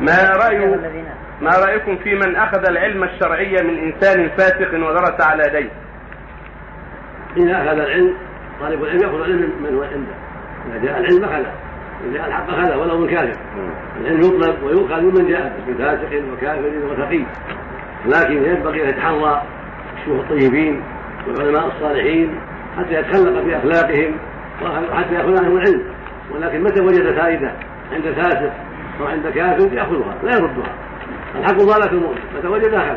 ما رأي ما رأيكم في من أخذ العلم الشرعي من إنسان فاسق ودرس على يديه؟ إذا أخذ العلم طالب العلم يأخذ العلم من هو عنده. إذا جاء العلم أخذه إذا جاء الحق أخذه ولو من كافر. العلم يطلب ويؤخذ ممن جاء من فاسق وكافر وتقي لكن ينبغي أن يتحرى الشيوخ الطيبين والعلماء الصالحين حتى يتخلق في أخلاقهم وحتى يأخذ عنهم العلم. ولكن متى وجد فائدة عند فاسق أو عند كافر يأخذها لا يردها. الحق ضالة المؤمن متى وجد أخذ